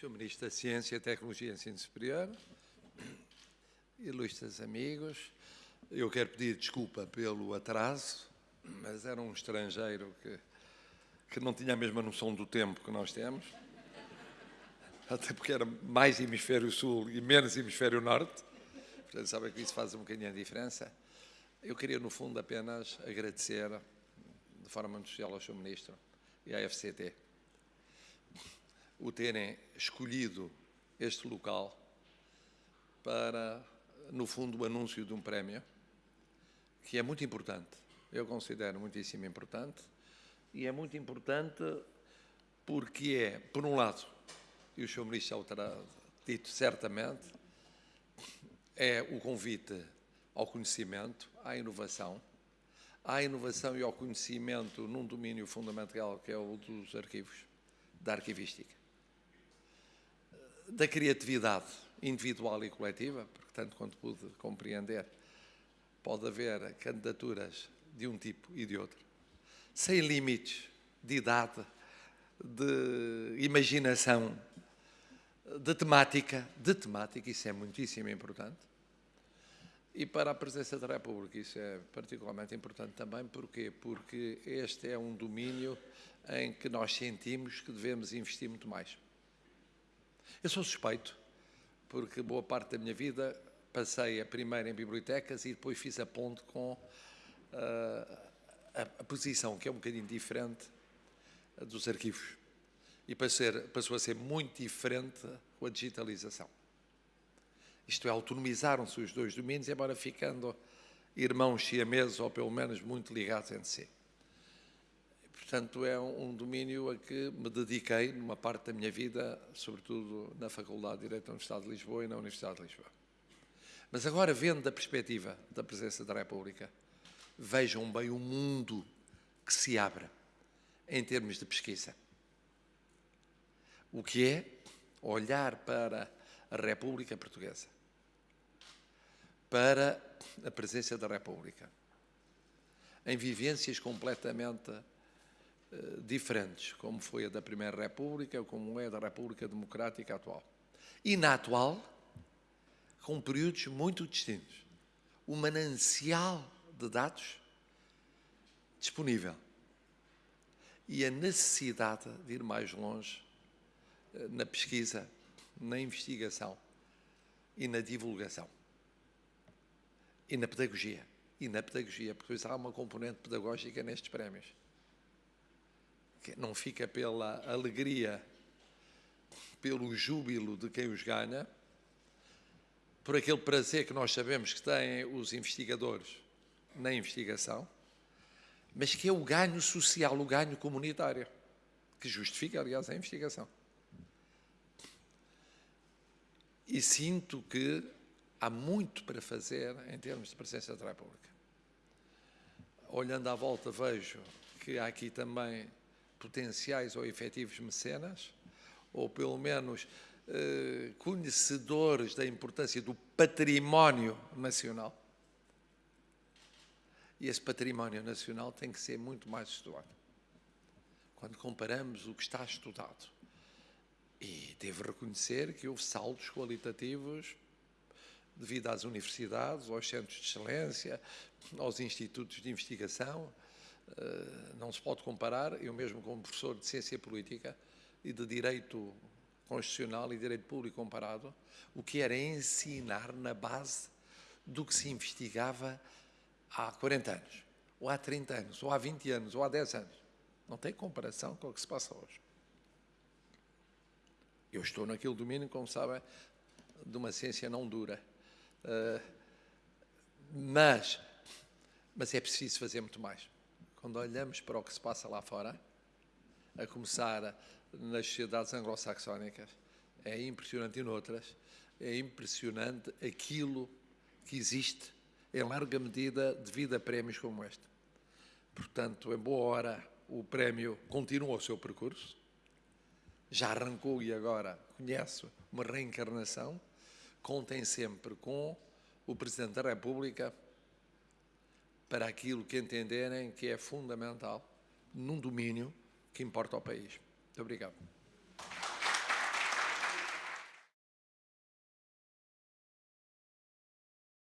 Sr. Ministro da Ciência, Tecnologia e Ensino Superior, ilustres amigos, eu quero pedir desculpa pelo atraso, mas era um estrangeiro que, que não tinha a mesma noção do tempo que nós temos, até porque era mais hemisfério sul e menos hemisfério norte, portanto, sabem que isso faz um bocadinho a diferença. Eu queria, no fundo, apenas agradecer, de forma especial ao Sr. Ministro e à FCT, o terem escolhido este local para, no fundo, o anúncio de um prémio, que é muito importante. Eu considero muitíssimo importante. E é muito importante porque é, por um lado, e o Sr. Ministro já terá dito certamente, é o convite ao conhecimento, à inovação, à inovação e ao conhecimento num domínio fundamental que é o dos arquivos, da arquivística da criatividade individual e coletiva, porque tanto quanto pude compreender, pode haver candidaturas de um tipo e de outro, sem limites de idade, de imaginação, de temática, de temática, isso é muitíssimo importante. E para a presença da República isso é particularmente importante também, porquê? Porque este é um domínio em que nós sentimos que devemos investir muito mais. Eu sou suspeito, porque boa parte da minha vida passei a primeiro em bibliotecas e depois fiz a ponte com uh, a, a, posição, que é um bocadinho diferente dos arquivos. E passou, passou a ser muito diferente com a digitalização. Isto é, autonomizaram-se os dois domínios, embora ficando irmãos siameses, ou pelo menos muito ligados entre si. Portanto, é um, domínio a que me dediquei numa parte da minha vida, sobretudo na Faculdade de Direito da Universidade de Lisboa e na Universidade de Lisboa. Mas agora, vendo da perspectiva da presença da República, vejam bem o mundo que se abre em termos de pesquisa. O que é olhar para a República Portuguesa, para a presença da República, em vivências completamente diferentes, como foi a da Primeira República, como é a da República Democrática atual. E na atual, com períodos muito distintos. O manancial de dados disponível e a necessidade de ir mais longe eh, na pesquisa, na investigação e na divulgação e na pedagogia. E na pedagogia, porque há uma componente pedagógica nestes prémios que não fica pela alegria, pelo júbilo de quem os ganha, por aquele prazer que nós sabemos que têm os investigadores na investigação, mas que é o ganho social, o ganho comunitário, que justifica, aliás, a investigação. E sinto que há muito para fazer em termos de presença da República. Olhando à volta, vejo que há aqui também potenciais ou efetivos mecenas, ou pelo menos eh, conhecedores da importância do património nacional. E esse património nacional tem que ser muito mais estudado. Quando comparamos o que está estudado. E devo reconhecer que houve saltos qualitativos devido às universidades, aos centros de excelência, aos institutos de investigação, não se pode comparar, eu mesmo como professor de Ciência Política e de Direito Constitucional e Direito Público comparado, o que era ensinar na base do que se investigava há 40 anos, ou há 30 anos, ou há 20 anos, ou há 10 anos. Não tem comparação com o que se passa hoje. Eu estou naquele domínio, como sabem, de uma ciência não dura. Uh, mas, mas é preciso fazer muito mais quando olhamos para o que se passa lá fora, a começar nas sociedades anglo-saxónicas, é impressionante e noutras, é impressionante aquilo que existe em larga medida devido a prémios como este. Portanto, em boa hora, o prémio continua o seu percurso, já arrancou e agora conhece uma reencarnação, contem sempre com o Presidente da República, para aquilo que entenderem que é fundamental num domínio que importa ao país. Muito obrigado.